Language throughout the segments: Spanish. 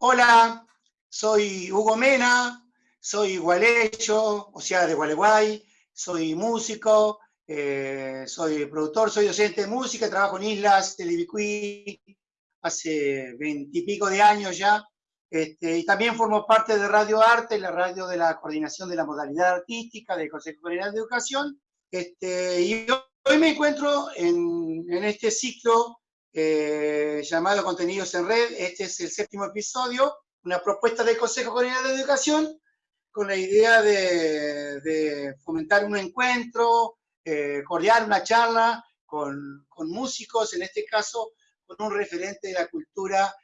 Hola, soy Hugo Mena, soy gualeyo, o sea, de Gualeguay, soy músico, eh, soy productor, soy docente de música, trabajo en Islas de Libicuí hace veintipico de años ya, este, y también formo parte de Radio Arte, la radio de la coordinación de la modalidad artística del Consejo de Educación, este, y hoy me encuentro en, en este ciclo eh, llamado Contenidos en Red, este es el séptimo episodio, una propuesta del Consejo Coordinador de Educación, con la idea de, de fomentar un encuentro, eh, una charla con, con, músicos, en este caso con un referente de la cultura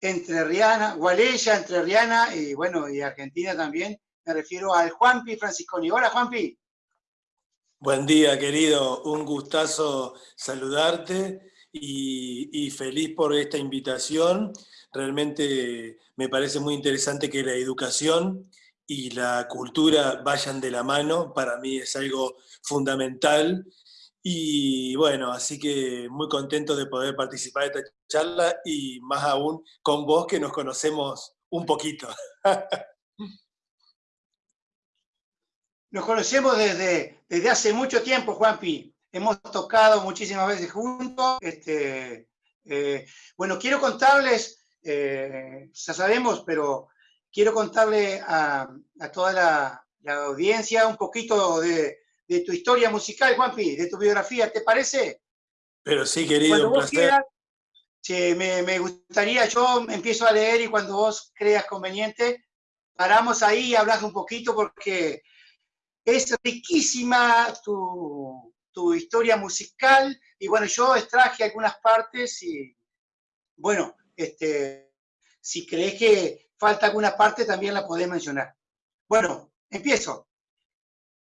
entrerriana, gualeya, entrerriana y bueno, y argentina también. Me refiero al Juanpi Francisconi. Hola Juanpi. Buen día, querido. Un gustazo saludarte y, feliz por esta invitación. Realmente me parece muy interesante que la educación y la cultura vayan de la mano, para mí es algo fundamental. Y bueno, así que muy contento de poder participar de esta charla y más aún con vos que nos conocemos un poquito. Nos conocemos desde, desde hace mucho tiempo, Juanpi. Hemos tocado muchísimas veces juntos. Este, eh, bueno, quiero contarles, eh, ya sabemos, pero quiero contarle a, a toda la, la, audiencia un poquito de, de, tu historia musical, Juanpi, de tu biografía, ¿te parece? Pero sí, querido, un placer. Quieras, che, me, me, gustaría, yo empiezo a leer y cuando vos creas conveniente, paramos ahí y hablas un poquito porque es riquísima tu, tu historia musical y bueno, yo extraje algunas partes y bueno, este, si crees que falta alguna parte, también la podés mencionar. Bueno, empiezo.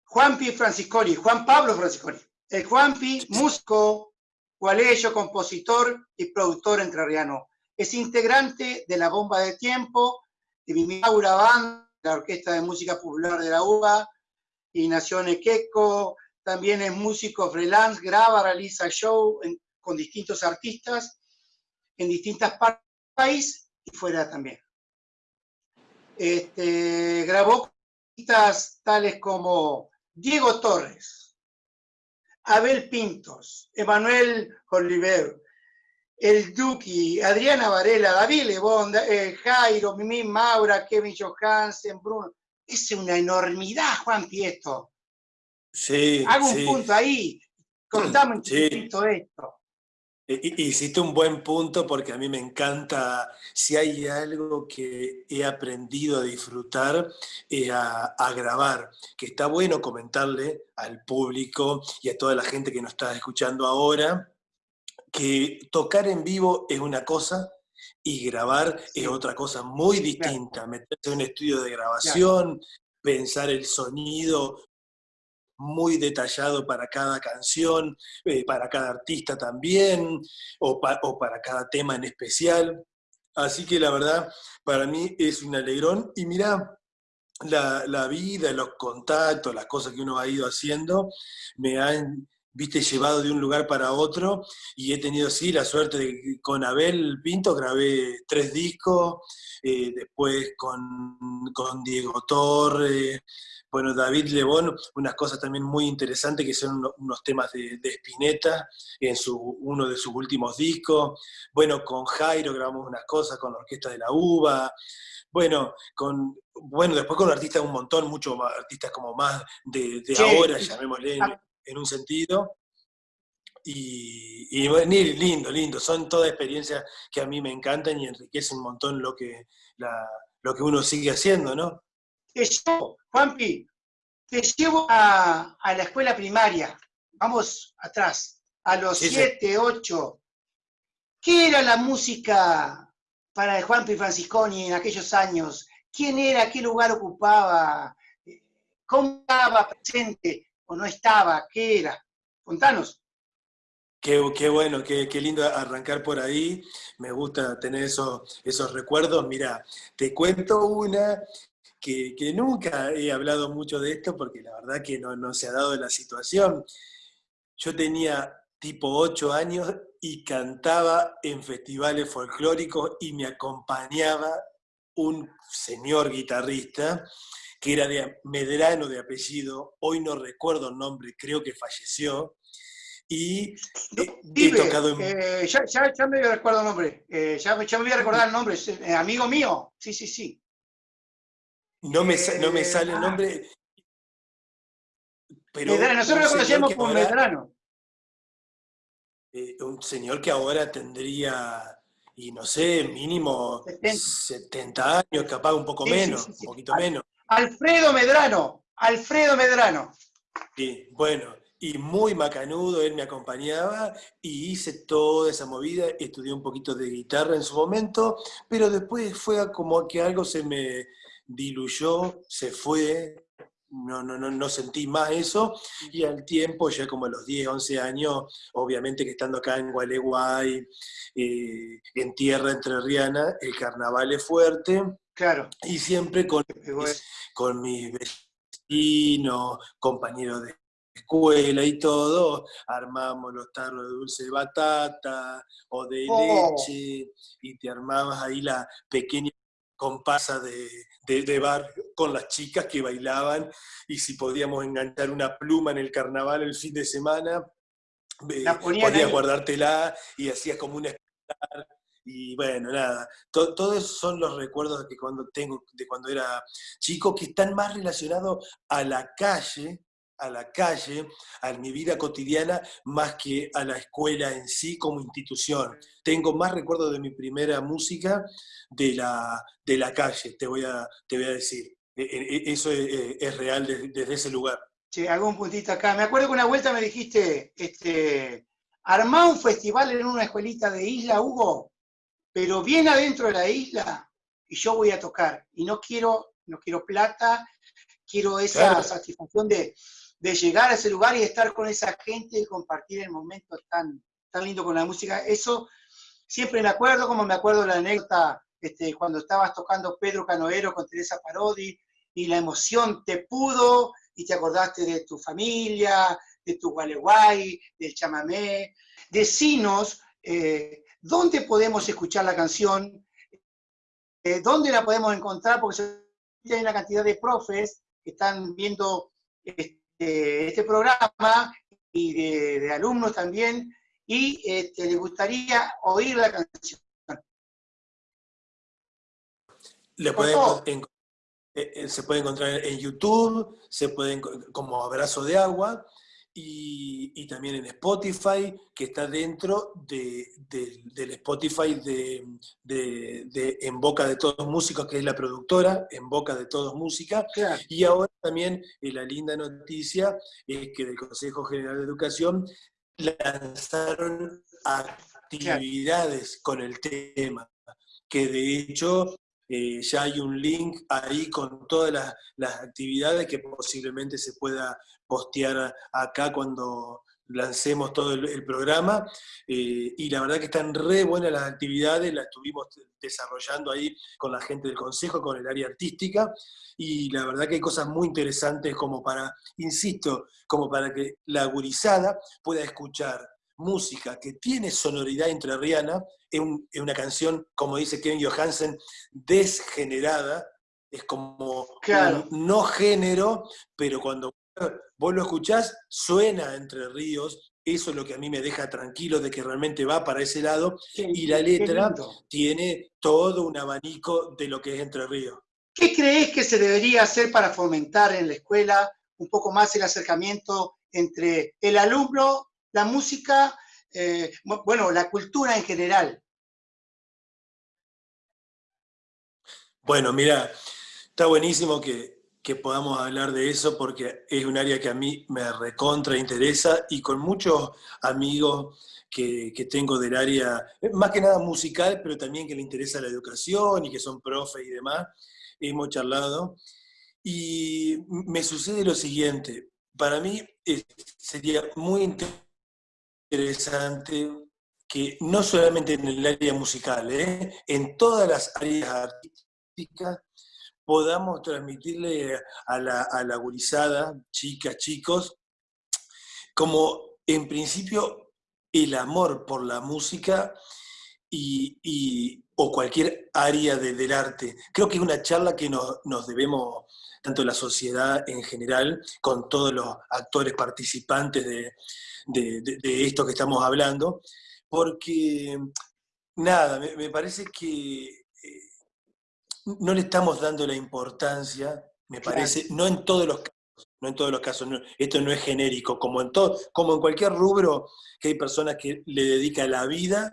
Juanpi Francisconi, Juan Pablo Francisconi. El Juanpi, músico, gualeyo, compositor y productor entrerriano. Es integrante de la Bomba de Tiempo, de Mimaura Band, la Orquesta de Música Popular de la UBA, y nació en Equeco. También es músico freelance, graba, realiza show con distintos artistas en distintas partes del país y fuera también. Este, grabó artistas tales como Diego Torres, Abel Pintos, Emanuel Oliver, El Duki, Adriana Varela, David Lebón, eh, Jairo, Mimi Maura, Kevin Johansen, Bruno. Es una enormidad, Juan Pieto. Sí. Hago un sí. punto ahí. Contame un Sí. poquito esto. Hiciste un buen punto porque a mí me encanta, si hay algo que he aprendido a disfrutar, es a, a, grabar, que está bueno comentarle al público y a toda la gente que nos está escuchando ahora, que tocar en vivo es una cosa y grabar sí. es otra cosa muy distinta, claro. meterse en un estudio de grabación, claro. pensar el sonido, muy detallado para cada canción, eh, para cada artista también, o, pa o, para cada tema en especial. Así que la verdad, para mí es un alegrón. Y mira, la, la, vida, los contactos, las cosas que uno ha ido haciendo, me han, viste, llevado de un lugar para otro, y he tenido, sí, la suerte de que con Abel Pinto grabé tres discos, eh, después con, con Diego Torres, bueno, David Lebón, unas cosas también muy interesantes que son unos temas de, de Spinetta en su, uno de sus últimos discos. Bueno, con Jairo grabamos unas cosas con la Orquesta de la UBA. Bueno, con, bueno después con artistas un montón, muchos artistas como más de, de sí. ahora, llamémosle en, un sentido. Y, y bueno, lindo, lindo. Son todas experiencias que a mí me encantan y enriquecen un montón lo que, la, lo que uno sigue haciendo, ¿no? te llevo, Juanpi, te llevo a, a, la escuela primaria, vamos atrás, a los 7, sí, 8. ¿Qué era la música para Juanpi Francisconi en aquellos años? ¿Quién era? ¿Qué lugar ocupaba? ¿Cómo estaba presente o no estaba? ¿Qué era? Contanos. Qué, bueno, qué, qué, lindo arrancar por ahí. Me gusta tener esos, esos recuerdos. Mira, te cuento una que, que, nunca he hablado mucho de esto porque la verdad que no, no se ha dado la situación. Yo tenía tipo 8 años y cantaba en festivales folclóricos y me acompañaba un señor guitarrista que era de Medrano de apellido, hoy no recuerdo el nombre, creo que falleció, y he tocado eh, ya, me voy a recordar el nombre, eh, ya, me voy a recordar el nombre, eh, amigo mío, sí, sí, sí. No me, no me sale el ah. nombre. Pero nosotros lo conocíamos por Medrano. un señor que ahora tendría, y no sé, mínimo 70, años, capaz un poco menos, un poquito menos. Alfredo Medrano, Alfredo Medrano. Sí, bueno, y muy macanudo, él me acompañaba y hice toda esa movida, estudié un poquito de guitarra en su momento, pero después fue como que algo se me diluyó, se fue, no, no, no, no sentí más eso, y al tiempo, ya como a los 10, 11 años, obviamente que estando acá en Gualeguay, eh, en tierra entrerriana, el carnaval es fuerte, claro. y siempre con, con mis vecinos, compañeros de escuela y todo, armamos los tarros de dulce de batata o de oh. leche y te armabas ahí la pequeña compasa de, de, bar con las chicas que bailaban y si podíamos enganchar una pluma en el carnaval el fin de semana, eh, podías guardártela y hacías como un y bueno, nada, todos esos son los recuerdos que cuando tengo de cuando era chico que están más relacionados a la calle a la calle, a mi vida cotidiana, más que a la escuela en sí como institución. Tengo más recuerdos de mi primera música de la, de la calle, te voy a, te voy a decir. E, e, e, eso es, real desde, ese lugar. Sí, un puntito acá. Me acuerdo que una vuelta me dijiste, este, armá un festival en una escuelita de isla, Hugo, pero bien adentro de la isla, y yo voy a tocar. Y no quiero, no quiero plata, quiero esa satisfacción de, de llegar a ese lugar y estar con esa gente y compartir el momento tan, tan lindo con la música. Eso siempre me acuerdo, como me acuerdo la anécdota este, cuando estabas tocando Pedro Canoero con Teresa Parodi y la emoción te pudo y te acordaste de tu familia, de tu gualeguay, del chamamé. Decinos eh, dónde podemos escuchar la canción, eh, dónde la podemos encontrar, porque hay una cantidad de profes que están viendo este, este programa y de, alumnos también, y este, les gustaría oír la canción. Eh, eh, se puede encontrar en YouTube, se puede como Abrazo de Agua, y, también en Spotify, que está dentro del Spotify de, En Boca de Todos Músicos, que es la productora, En Boca de Todos Música. Y ahora también eh, la linda noticia es que del Consejo General de Educación lanzaron actividades con el tema, que de hecho eh, ya hay un link ahí con todas las, actividades que posiblemente se pueda postear acá cuando lancemos todo el, programa. Eh, y la verdad que están re buenas las actividades, las estuvimos desarrollando ahí con la gente del consejo, con el área artística. Y la verdad que hay cosas muy interesantes como para, insisto, como para que la gurizada pueda escuchar música que tiene sonoridad entrerriana, es, una canción, como dice Kevin Johansen, desgenerada, es como un no género, pero cuando vos lo escuchás, suena entre ríos, eso es lo que a mí me deja tranquilo de que realmente va para ese lado, y la letra tiene todo un abanico de lo que es Entre Ríos. ¿Qué crees que se debería hacer para fomentar en la escuela un poco más el acercamiento entre el alumno la música, eh, bueno, la cultura en general? Bueno, mira, está buenísimo que, podamos hablar de eso porque es un área que a mí me recontra interesa y con muchos amigos que, tengo del área, más que nada musical, pero también que le interesa la educación y que son profes y demás, hemos charlado. Y me sucede lo siguiente, para mí sería muy interesante interesante que no solamente en el área musical, ¿eh? en todas las áreas artísticas podamos transmitirle a la, a la gurizada, chicas, chicos, como en principio el amor por la música y, o cualquier área del arte. Creo que es una charla que nos, debemos, tanto la sociedad en general, con todos los actores participantes de, esto que estamos hablando, porque, nada, me, parece que eh, no le estamos dando la importancia, me parece, no en todos los casos, no en todos los casos, esto no es genérico, como en, todo, como en cualquier rubro que hay personas que le dedican la vida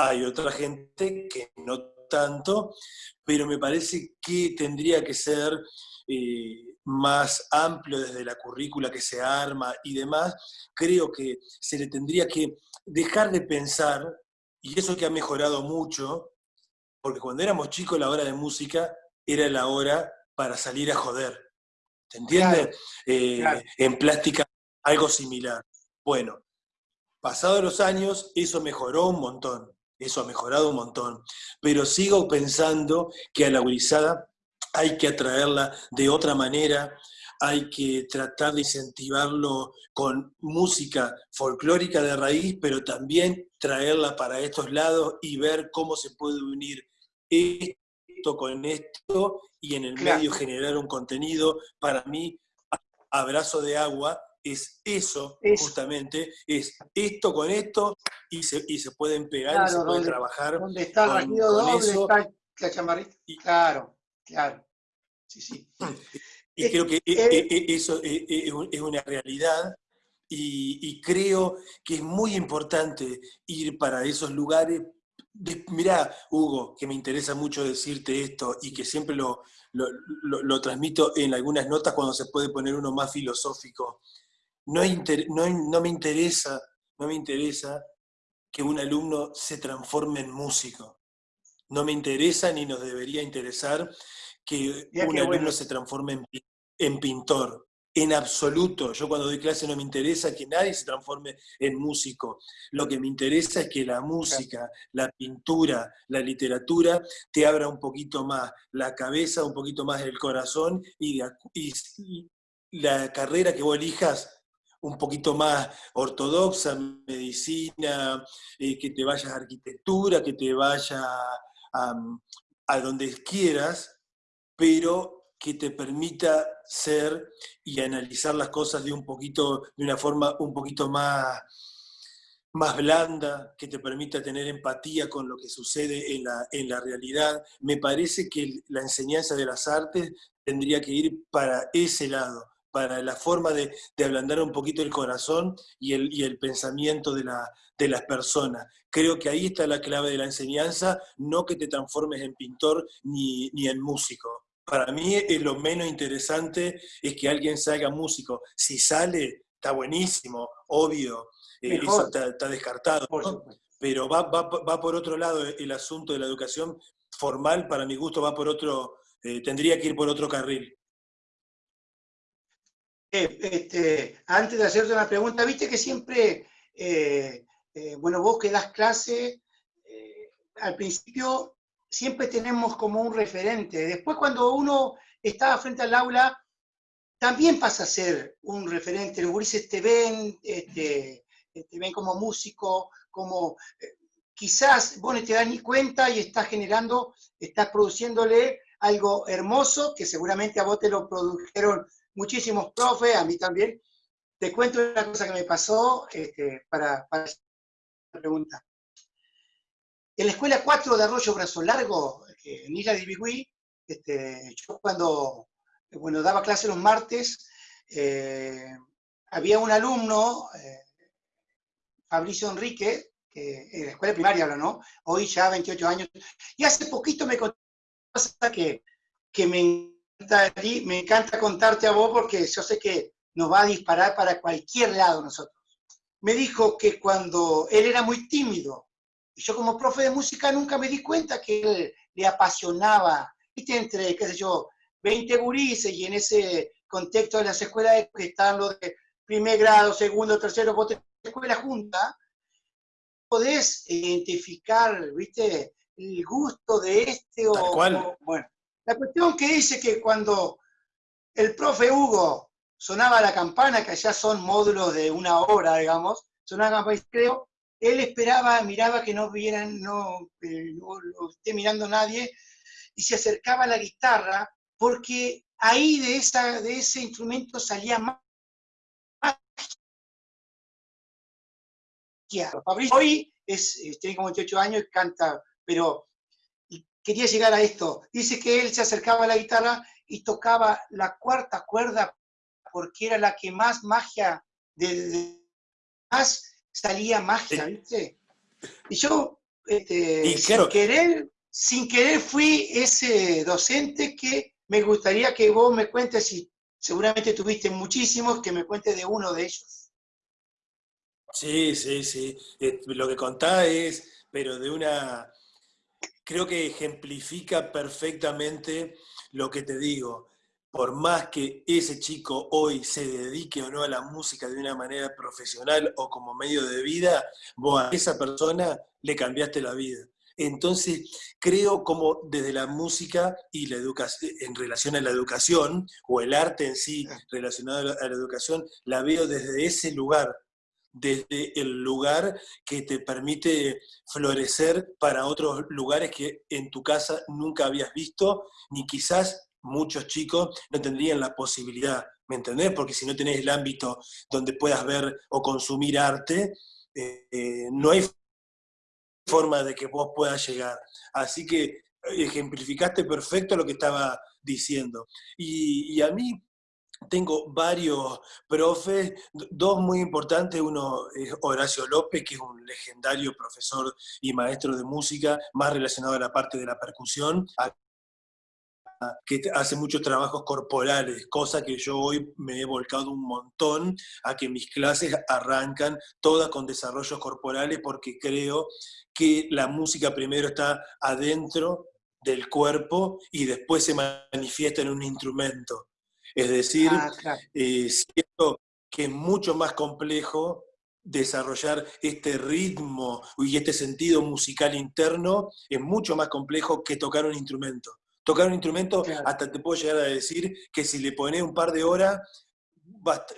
hay otra gente que no tanto, pero me parece que tendría que ser eh, más amplio desde la currícula que se arma y demás. Creo que se le tendría que dejar de pensar, y eso que ha mejorado mucho, porque cuando éramos chicos la hora de música era la hora para salir a joder. ¿Se entiende? Eh, en plástica algo similar. Bueno, pasados los años eso mejoró un montón eso ha mejorado un montón. Pero sigo pensando que a la gurizada hay que atraerla de otra manera, hay que tratar de incentivarlo con música folclórica de raíz, pero también traerla para estos lados y ver cómo se puede unir esto con esto y en el medio generar un contenido, para mí, abrazo de agua, es eso, justamente, es esto con esto y se, y se pueden pegar y se pueden trabajar. Donde está el doble, está la chamarrita. claro, claro. Sí, sí. Y creo que e, e, e, eso es una realidad y, creo que es muy importante ir para esos lugares. Mirá, Hugo, que me interesa mucho decirte esto y que siempre lo, lo, lo, transmito en algunas notas cuando se puede poner uno más filosófico no, me interesa, no me interesa que un alumno se transforme en músico. No me interesa ni nos debería interesar que un alumno se transforme en, pintor. En absoluto. Yo cuando doy clase no me interesa que nadie se transforme en músico. Lo que me interesa es que la música, la pintura, la literatura te abra un poquito más la cabeza, un poquito más el corazón y, y la carrera que vos elijas un poquito más ortodoxa, medicina, eh, que te vayas a arquitectura, que te vaya a, donde quieras, pero que te permita ser y analizar las cosas de un poquito, de una forma un poquito más, más blanda, que te permita tener empatía con lo que sucede en la, en la realidad. Me parece que la enseñanza de las artes tendría que ir para ese lado, para la forma de, ablandar un poquito el corazón y el, el pensamiento de, la, de, las personas. Creo que ahí está la clave de la enseñanza, no que te transformes en pintor ni, en músico. Para mí es lo menos interesante es que alguien salga músico. Si sale, está buenísimo, obvio, eh, eso está, descartado. Pero va, va, por otro lado el asunto de la educación formal, para mi gusto, va por otro, eh, tendría que ir por otro carril. Eh, este, antes de hacerte una pregunta, viste que siempre, eh, eh, bueno, vos que das clase, al principio siempre tenemos como un referente. Después cuando uno está frente al aula, también pasa a ser un referente. Los gurises te ven, este, te ven como músico, como quizás vos no te das ni cuenta y estás generando, estás produciéndole algo hermoso que seguramente a vos te lo produjeron muchísimos profes, a mí también. Te cuento una cosa que me pasó este, para, para la pregunta. En la escuela 4 de Arroyo Brazo Largo, en Isla de Ibigüí, este, yo cuando bueno, daba clase los martes, eh, había un alumno, eh, Fabricio Enrique, que en la escuela primaria ahora, ¿no? Hoy ya 28 años, y hace poquito me contó que, que me me encanta contarte a vos porque yo sé que nos va a disparar para cualquier lado nosotros. Me dijo que cuando él era muy tímido, y yo como profe de música nunca me di cuenta que él le apasionaba, viste, entre, qué sé yo, 20 gurises y en ese contexto de las escuelas que están los de primer grado, segundo, tercero, vos tenés escuela junta, podés identificar, viste, el gusto de este o, bueno, la cuestión que dice que cuando el profe Hugo sonaba la campana, que allá son módulos de una hora, digamos, sonaba la campana, creo, él esperaba, miraba que no vieran, no, eh, lo esté mirando nadie, y se acercaba a la guitarra, porque ahí de, esa, de ese instrumento salía más Fabricio hoy es, eh, tiene como 28 años y canta, pero quería llegar a esto. Dice que él se acercaba a la guitarra y tocaba la cuarta cuerda porque era la que más magia, de, más salía magia, ¿viste? Y yo, este, sin, querer, sin querer, fui ese docente que me gustaría que vos me cuentes, y seguramente tuviste muchísimos, que me cuentes de uno de ellos. Sí, sí, sí. Eh, lo que contás es, pero de una, creo que ejemplifica perfectamente lo que te digo. Por más que ese chico hoy se dedique o no a la música de una manera profesional o como medio de vida, vos a esa persona le cambiaste la vida. Entonces, creo como desde la música y la educación, en relación a la educación, o el arte en sí relacionado a la educación, la veo desde ese lugar, desde el lugar que te permite florecer para otros lugares que en tu casa nunca habías visto, ni quizás muchos chicos no tendrían la posibilidad, ¿me entendés? Porque si no tenés el ámbito donde puedas ver o consumir arte, eh, eh, no hay forma de que vos puedas llegar. Así que ejemplificaste perfecto lo que estaba diciendo. y a mí tengo varios profes, dos muy importantes, uno es Horacio López, que es un legendario profesor y maestro de música, más relacionado a la parte de la percusión, que hace muchos trabajos corporales, cosa que yo hoy me he volcado un montón a que mis clases arrancan todas con desarrollos corporales porque creo que la música primero está adentro del cuerpo y después se manifiesta en un instrumento. Es decir, ah, eh, siento que es mucho más complejo desarrollar este ritmo y este sentido musical interno, es mucho más complejo que tocar un instrumento. Tocar un instrumento, hasta te puedo llegar a decir que si le pones un par de horas,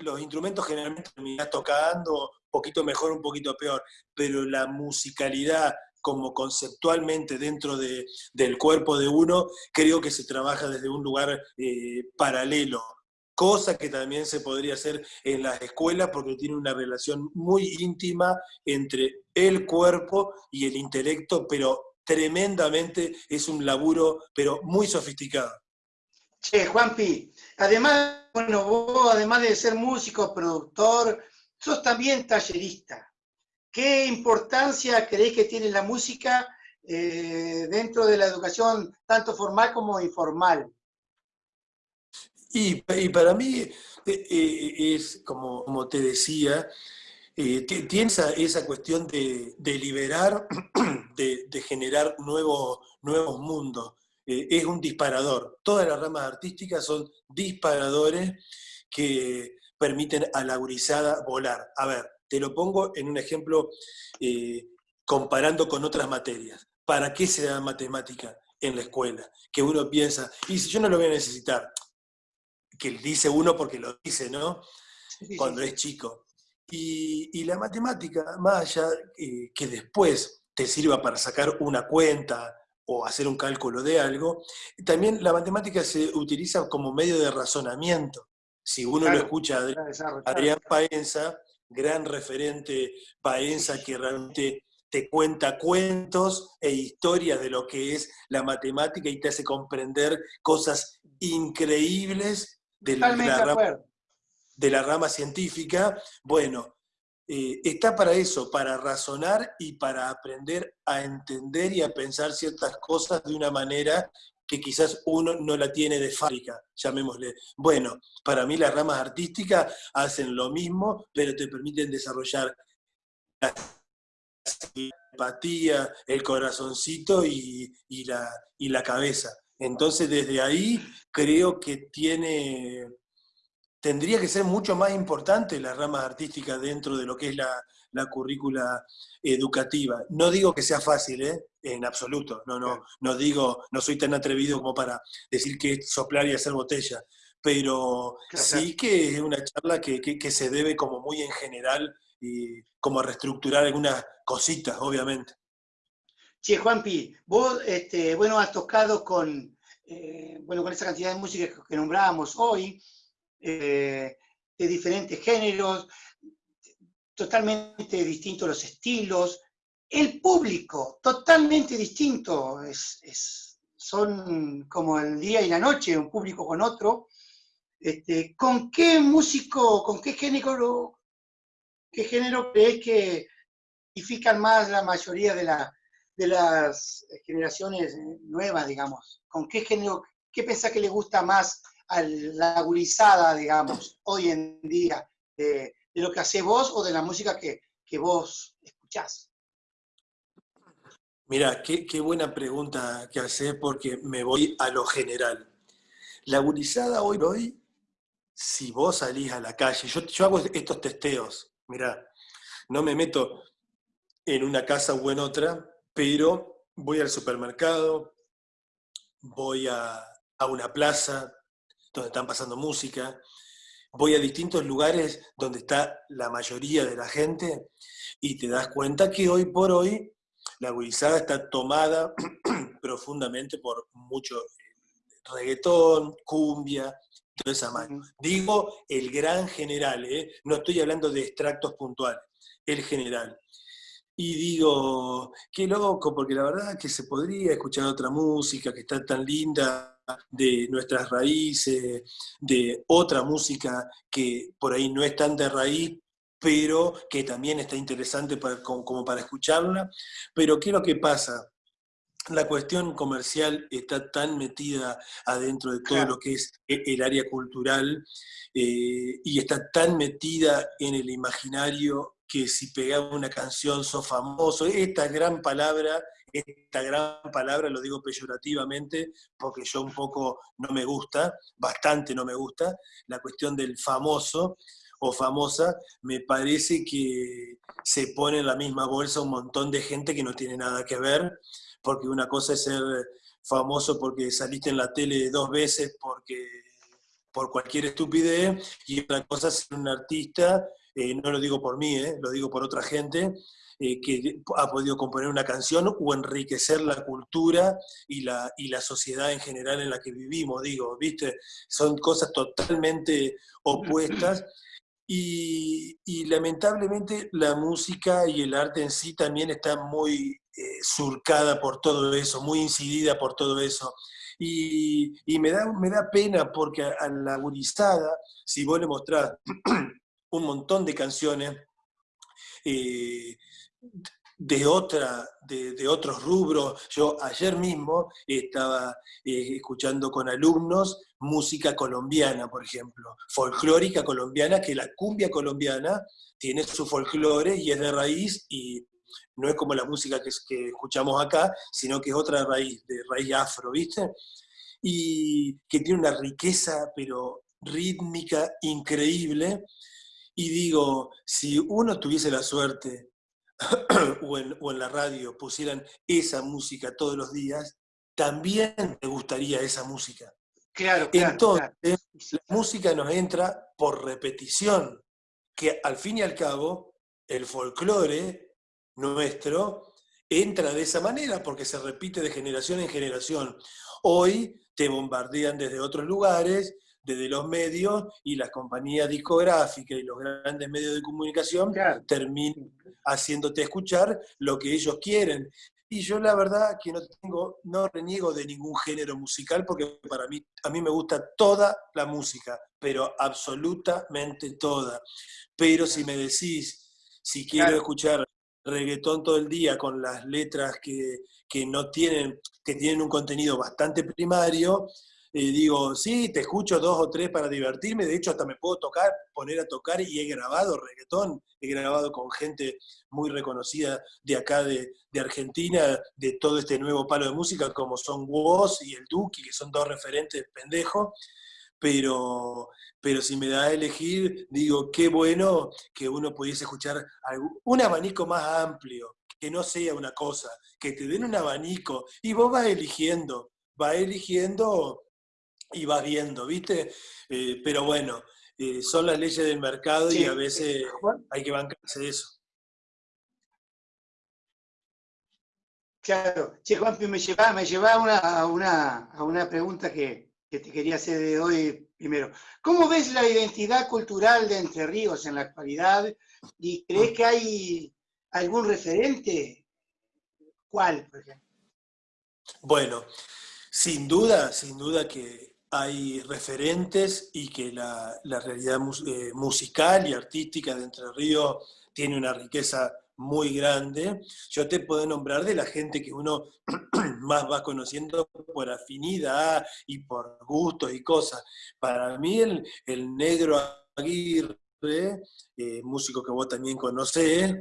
los instrumentos generalmente terminás tocando un poquito mejor, un poquito peor, pero la musicalidad como conceptualmente dentro del cuerpo de uno, creo que se trabaja desde un lugar eh, paralelo, cosa que también se podría hacer en las escuelas porque tiene una relación muy íntima entre el cuerpo y el intelecto, pero tremendamente es un laburo, pero muy sofisticado. Che, Juanpi, además, bueno, vos además de ser músico, productor, sos también tallerista. ¿Qué importancia creéis que tiene la música eh, dentro de la educación, tanto formal como informal? Y, para mí eh, eh, es, como, como, te decía, tiene esa, cuestión de, liberar, de, generar nuevos, nuevos mundos. es un disparador. Todas las ramas artísticas son disparadores que permiten a la gurizada volar. A ver, te lo pongo en un ejemplo eh, comparando con otras materias. ¿Para qué se da matemática en la escuela? Que uno piensa, y si yo no lo voy a necesitar, que dice uno porque lo dice, ¿no? Cuando es chico. Y, la matemática, más allá eh, que después te sirva para sacar una cuenta o hacer un cálculo de algo, también la matemática se utiliza como medio de razonamiento. Si uno lo escucha a Adrián Paenza, gran referente Paenza que realmente te cuenta cuentos e historias de lo que es la matemática y te hace comprender cosas increíbles de, la, rama, de la, rama, científica. Bueno, eh, está para eso, para razonar y para aprender a entender y a pensar ciertas cosas de una manera que quizás uno no la tiene de fábrica, llamémosle. Bueno, para mí las ramas artísticas hacen lo mismo, pero te permiten desarrollar la empatía, el corazoncito y, la, y la cabeza. Entonces, desde ahí creo que tiene, tendría que ser mucho más importante las ramas artísticas dentro de lo que es la, la currícula educativa. No digo que sea fácil, ¿eh? en absoluto. No, no, no digo, no soy tan atrevido como para decir que es soplar y hacer botella, pero sí que es una charla que, se debe como muy en general como reestructurar algunas cositas, obviamente. Che, Juanpi, vos, este, bueno, has tocado con, eh, bueno, con esa cantidad de música que nombrábamos hoy, eh, de diferentes géneros, totalmente distintos los estilos, el público, totalmente distinto, es, son como el día y la noche, un público con otro. Este, ¿Con qué músico, con qué género, qué género crees que identifican más la mayoría de la, de las generaciones nuevas, digamos? ¿Con qué género, qué pensás que le gusta más a la gurizada, digamos, hoy en día, de, lo que haces vos o de la música que, vos escuchás? Mira, qué, buena pregunta que haces porque me voy a lo general. La gurizada hoy, hoy, si vos salís a la calle, yo, yo hago estos testeos, mira, no me meto en una casa o en otra, pero voy al supermercado, voy a, una plaza donde están pasando música, voy a distintos lugares donde está la mayoría de la gente y te das cuenta que hoy por hoy la gurizada está tomada profundamente por mucho eh, reggaetón, cumbia, toda esa mano. Digo el gran general, ¿eh? no estoy hablando de extractos puntuales, el general y digo, qué loco, porque la verdad es que se podría escuchar otra música que está tan linda de nuestras raíces, de otra música que por ahí no es tan de raíz, pero que también está interesante como, para escucharla. Pero ¿qué es lo que pasa? La cuestión comercial está tan metida adentro de todo lo que es e, el área cultural eh, y está tan metida en el imaginario que si pegaba una canción sos famoso. Esta gran palabra, esta gran palabra lo digo peyorativamente porque yo un poco no me gusta, bastante no me gusta, la cuestión del famoso o famosa, me parece que se pone en la misma bolsa un montón de gente que no tiene nada que ver, porque una cosa es ser famoso porque saliste en la tele dos veces porque por cualquier estupidez y otra cosa es ser un artista eh, no lo digo por mí, eh, lo digo por otra gente, eh, que ha podido componer una canción o enriquecer la cultura y la, y la sociedad en general en la que vivimos, digo, ¿viste? Son cosas totalmente opuestas. Y, lamentablemente la música y el arte en sí también está muy surcada por todo eso, muy incidida por todo eso. Y, me, da, me da pena porque a, la gurizada, si vos le mostrás un montón de canciones eh, de, otra, de, otros rubros. Yo ayer mismo estaba eh, escuchando con alumnos música colombiana, por ejemplo, folclórica colombiana, que la cumbia colombiana tiene su folclore y es de raíz y no es como la música que, que escuchamos acá, sino que es otra raíz, de raíz afro, ¿viste? Y que tiene una riqueza, pero rítmica increíble, y digo, si uno tuviese la suerte o, en, la radio pusieran esa música todos los días, también me gustaría esa música. Claro, claro Entonces, la música nos entra por repetición, que al fin y al cabo, el folclore nuestro entra de esa manera, porque se repite de generación en generación. Hoy te bombardean desde otros lugares desde los medios y las compañías discográficas y los grandes medios de comunicación terminan haciéndote escuchar lo que ellos quieren. Y yo la verdad que no tengo, no reniego de ningún género musical porque para mí, a mí me gusta toda la música, pero absolutamente toda. Pero si me decís, si quiero escuchar reggaetón todo el día con las letras que, que no tienen, que tienen un contenido bastante primario, digo, sí, te escucho dos o tres para divertirme, de hecho hasta me puedo tocar, poner a tocar y he grabado reggaetón, he grabado con gente muy reconocida de acá de, Argentina, de todo este nuevo palo de música, como son Woz y el Duki, que son dos referentes pendejos, pero, pero si me da a elegir, digo, qué bueno que uno pudiese escuchar un abanico más amplio, que no sea una cosa, que te den un abanico y vos vas eligiendo, vas eligiendo y vas viendo, ¿viste? Eh, pero bueno, eh, son las leyes del mercado y a veces hay que bancarse de eso. Claro, che Juanpi, me lleva, me lleva a, una, a una pregunta que, que te quería hacer de hoy primero. ¿Cómo ves la identidad cultural de Entre Ríos en la actualidad? ¿Y crees que hay algún referente? ¿Cuál, por ejemplo? Bueno, sin duda, sin duda que hay referentes y que la, realidad eh, musical y artística de Entre Ríos tiene una riqueza muy grande. Yo te puedo nombrar de la gente que uno más va conociendo por afinidad y por gustos y cosas. Para mí el, negro Aguirre, eh, músico que vos también conocés,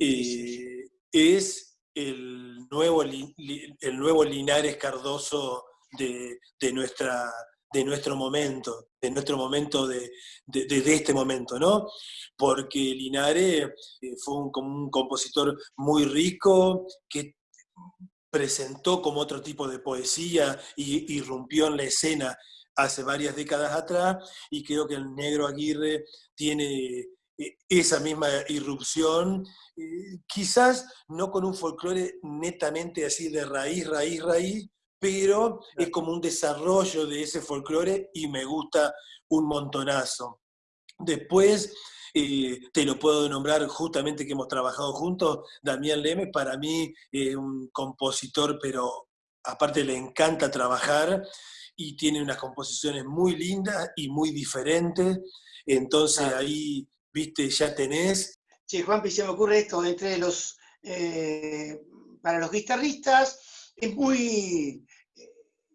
eh, es el nuevo, el nuevo Linares Cardoso de, nuestra, de nuestro momento, de nuestro momento, de, este momento, ¿no? Porque Linares eh, fue un, un compositor muy rico, que presentó como otro tipo de poesía y irrumpió en la escena hace varias décadas atrás, y creo que el negro Aguirre tiene eh, esa misma irrupción, eh, quizás no con un folclore netamente así de raíz, raíz, raíz, pero es como un desarrollo de ese folclore y me gusta un montonazo. Después, eh, te lo puedo nombrar justamente que hemos trabajado juntos, Damián Leme, para mí es un compositor, pero aparte le encanta trabajar y tiene unas composiciones muy lindas y muy diferentes, entonces ahí viste, ya tenés. Sí, Juanpi, se me ocurre esto, entre los, eh, para los guitarristas es muy eh,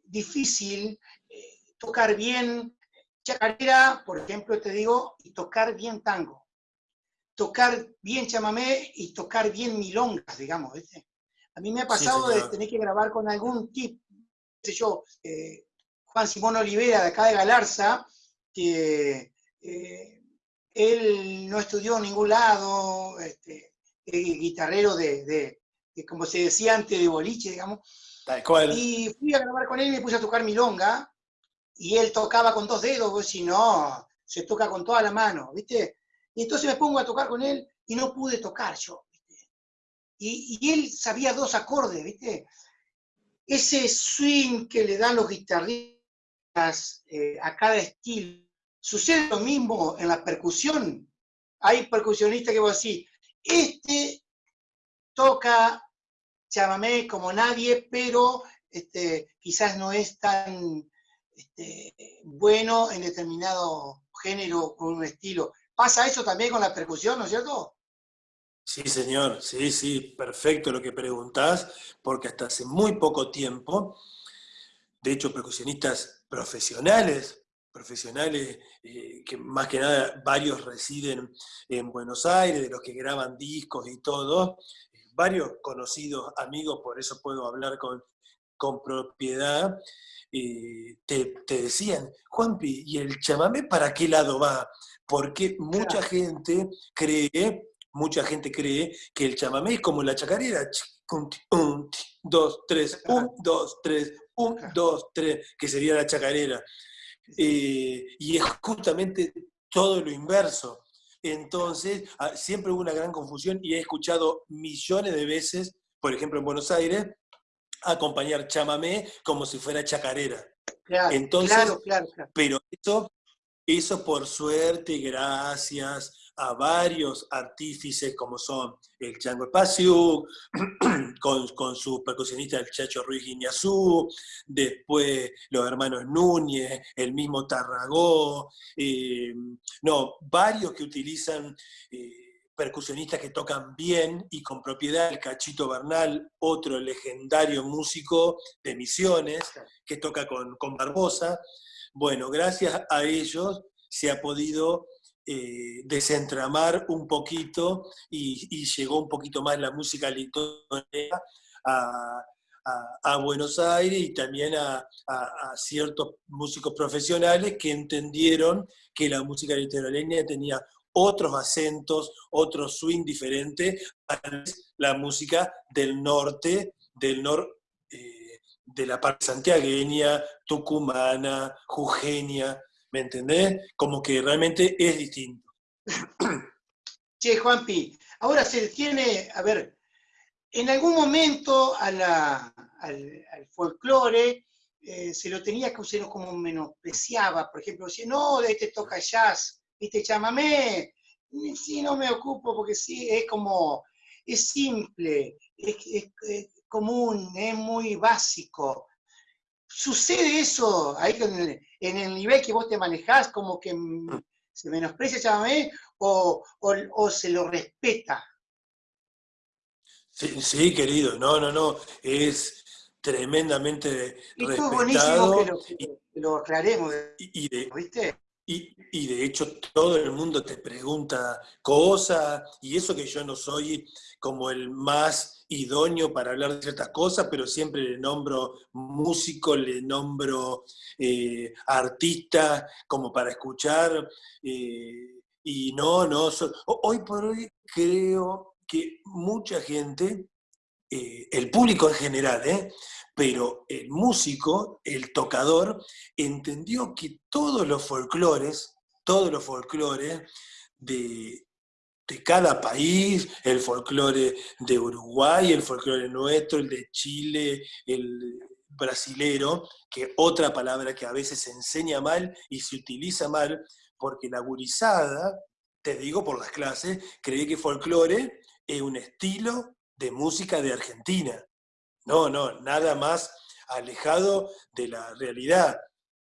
difícil eh, tocar bien chacarera, por ejemplo, te digo, y tocar bien tango. Tocar bien chamamé y tocar bien milongas, digamos, ¿viste? A mí me ha pasado de tener que grabar con algún tipo, sé yo, Juan Simón Olivera de acá de Galarza, que él no estudió en ningún lado, este, guitarrero de, como se decía antes, de boliche, digamos. Y fui a grabar con él y me puse a tocar milonga, y él tocaba con dos dedos, pues si no, se toca con toda la mano, ¿viste? Y entonces me pongo a tocar con él y no pude tocar yo, ¿viste? Y, él sabía dos acordes, ¿viste? Ese swing que le dan los guitarristas eh, a cada estilo, Sucede lo mismo en la percusión. Hay percusionistas que vos decís, este toca chamamé como nadie, pero este, quizás no es tan este, bueno en determinado género o un estilo. ¿Pasa eso también con la percusión, no es cierto? Sí, señor, sí, sí, perfecto lo que preguntás, porque hasta hace muy poco tiempo, de hecho, percusionistas profesionales profesionales, eh, que más que nada varios residen en Buenos Aires, de los que graban discos y todo, varios conocidos amigos, por eso puedo hablar con, con propiedad, eh, te, decían, Juanpi, ¿y el chamamé para qué lado va? Porque mucha gente cree, mucha gente cree que el chamamé es como la chacarera, un, dos, tres, un, dos, tres, un, dos, tres, que sería la chacarera. Eh, y es justamente todo lo inverso. Entonces, ah, siempre hubo una gran confusión y he escuchado millones de veces, por ejemplo en Buenos Aires, acompañar chamamé como si fuera chacarera. Entonces, pero eso, eso por suerte, gracias a varios artífices como son el Chango Espacio, con, con, su percusionista el Chacho Ruiz Guiñazú, después los hermanos Núñez, el mismo Tarragó, eh, no, varios que utilizan eh, percusionistas que tocan bien y con propiedad, el Cachito Bernal, otro legendario músico de Misiones, que toca con, con Barbosa. Bueno, gracias a ellos se ha podido eh, desentramar un poquito y, llegó un poquito más la música litonera a, Buenos Aires y también a, ciertos músicos profesionales que entendieron que la música litoraleña tenía otros acentos, otro swing diferente a la música del norte, del norte eh, de la parte santiagueña, tucumana, jujeña, ¿Me entendés? Como que realmente es distinto. Che, Juanpi, ahora se tiene, a ver, en algún momento al, folclore eh, se lo tenía que usar como menospreciaba, por ejemplo, decía, no, de este toca jazz, este llámame, sí, no me ocupo porque sí, es como, es simple, es, común, es muy básico. ¿Sucede eso ahí en el, nivel que vos te manejás, como que se menosprecia llámame o, o se lo respeta? Sí, querido, no, no, no, es tremendamente respetado. Que lo, lo aclaremos, y, de, ¿viste? Y, de hecho todo el mundo te pregunta cosas, y eso que yo no soy como el más idóneo para hablar de ciertas cosas, pero siempre le nombro músico, le nombro eh, artista como para escuchar, eh, y no, no, hoy por hoy creo que mucha gente, eh, el público en general, ¿eh? pero el músico, el tocador, entendió que todos los folclores, todos los folclores de, de cada país, el folclore de Uruguay, el folclore nuestro, el de Chile, el brasilero, que otra palabra que a veces se enseña mal y se utiliza mal, porque la gurizada, te digo por las clases, cree que folclore es un estilo de música de Argentina. No, no, nada más alejado de la realidad.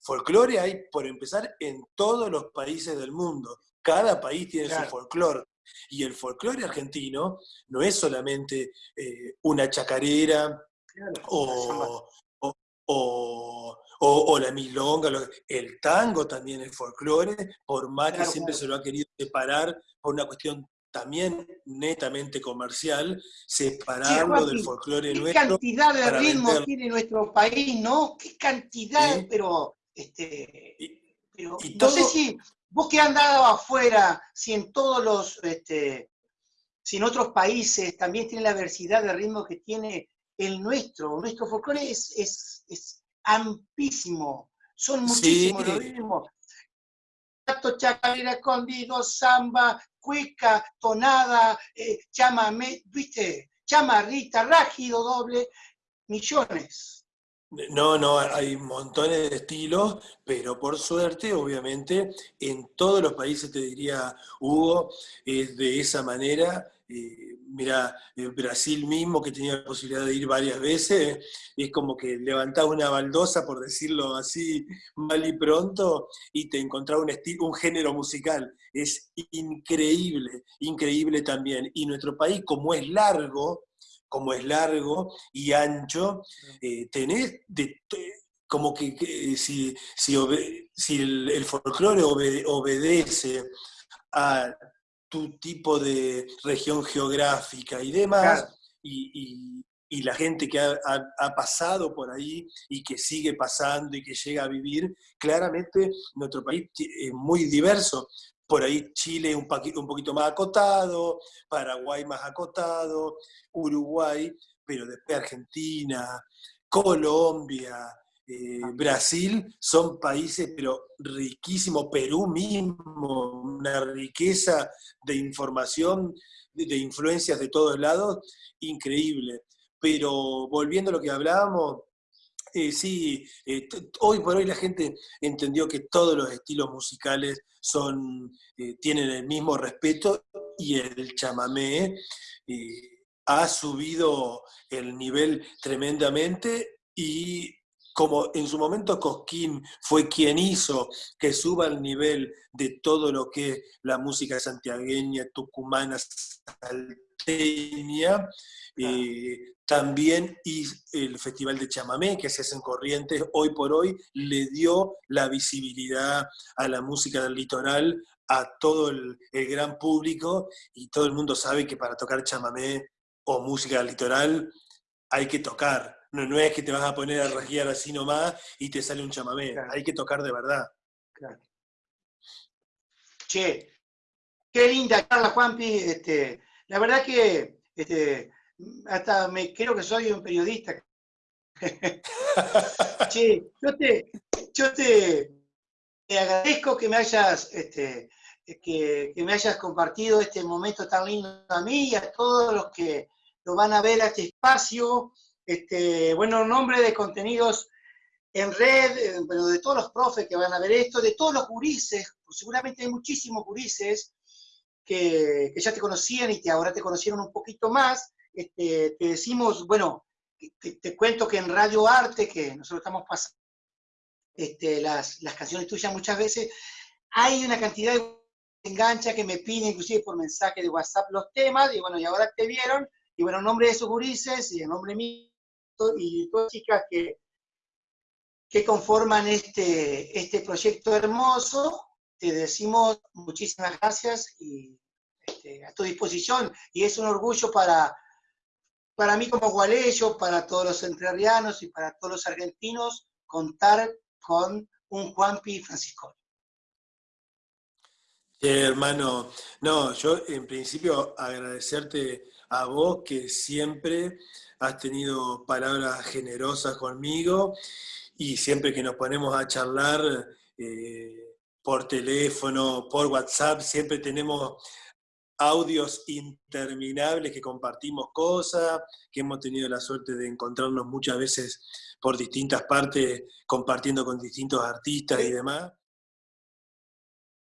Folclore hay, por empezar, en todos los países del mundo. Cada país tiene su folclore. Y el folclore argentino no es solamente eh, una chacarera o, o, la milonga, el tango también es folclore, por más que siempre se lo ha querido separar por una cuestión también netamente comercial, separarlo del folclore nuestro. ¿Qué cantidad de ritmos tiene nuestro país, no? ¿Qué cantidad? Pero, este, no sé si vos que han dado afuera, si en todos los, este, si en otros países también tiene la diversidad de ritmos que tiene el nuestro. Nuestro folclore es, es, es amplísimo, son muchísimos los ritmos chacarera, escondido, samba, cuica, tonada, eh, chamamé, viste, chamarrita, rágido, doble, millones. No, no, hay montones de estilos, pero por suerte, obviamente, en todos los países, te diría Hugo, es de esa manera. Eh, mira, Brasil mismo, que tenía la posibilidad de ir varias veces, es como que levantaba una baldosa, por decirlo así, mal y pronto, y te encontraba un, un género musical. Es increíble, increíble también. Y nuestro país, como es largo, como es largo y ancho, eh, tenés como que, si, si, el, folclore obedece a tu tipo de región geográfica y demás, y, la gente que ha, pasado por ahí y que sigue pasando y que llega a vivir, claramente nuestro país es muy diverso. Por ahí Chile un, un poquito más acotado, Paraguay más acotado, Uruguay, pero después Argentina, Colombia, eh, ah. Brasil son países, pero riquísimos, Perú mismo, una riqueza de información, de, influencias de todos lados, increíble. Pero volviendo a lo que hablábamos, eh, sí, eh, hoy por hoy la gente entendió que todos los estilos musicales son, tienen el mismo respeto y el chamamé ha subido el nivel tremendamente y como en su momento Cosquín fue quien hizo que suba el nivel de todo lo que es la música santiagueña, tucumana, salteña, también y el Festival de Chamamé, que se hace en Corrientes, hoy por hoy le dio la visibilidad a la música del litoral, a todo el, gran público, y todo el mundo sabe que para tocar chamamé o música del litoral hay que tocar. No, no es que te vas a poner a rajear así nomás y te sale un chamamé, hay que tocar de verdad. Che, qué linda charla, Juanpi. Este, la verdad que este, hasta me creo que soy un periodista. che, yo te, yo te, te agradezco que me hayas, este, que, me hayas compartido este momento tan lindo a mí y a todos los que lo van a ver a este espacio. Este, bueno, nombre de contenidos en red, eh, bueno, de todos los profes que van a ver esto, de todos los gurises, seguramente hay muchísimos gurises que, ya te conocían y que ahora te conocieron un poquito más. Este, te decimos, bueno, te, cuento que en Radio Arte, que nosotros estamos pasando este, las, las canciones tuyas muchas veces, hay una cantidad de engancha que me piden inclusive por mensaje de WhatsApp los temas, y bueno, y ahora te vieron, y bueno, en nombre de esos gurises y en nombre mío y todas chicas que, que conforman este, este proyecto hermoso, te decimos muchísimas gracias y este, a tu disposición. Y es un orgullo para, para mí como gualeyo, para todos los entrerrianos y para todos los argentinos, contar con un Juanpi Francisco. hermano, no, yo en principio agradecerte a vos que siempre has tenido palabras generosas conmigo y siempre que nos ponemos a charlar eh, por teléfono, por WhatsApp, siempre tenemos audios interminables que compartimos cosas, que hemos tenido la suerte de encontrarnos muchas veces por distintas partes, compartiendo con distintos artistas y demás.